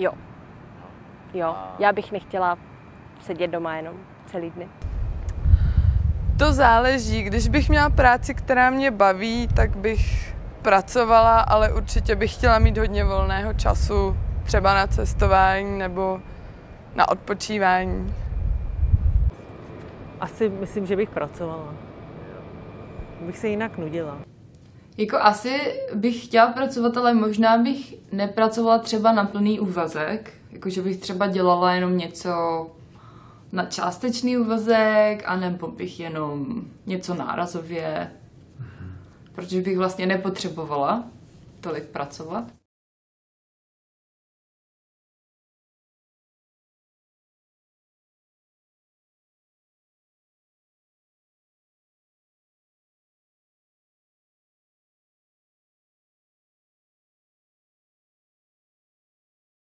Jo. Jo, já bych nechtěla sedět doma jenom celý dny. To záleží. Když bych měla práci, která mě baví, tak bych pracovala, ale určitě bych chtěla mít hodně volného času, třeba na cestování nebo na odpočívání. Asi myslím, že bych pracovala. Bych se jinak nudila. Jako asi bych chtěla pracovat, ale možná bych nepracovala třeba na plný úvazek. Jakože bych třeba dělala jenom něco na částečný úvazek, anebo bych jenom něco nárazově. Protože bych vlastně nepotřebovala tolik pracovat.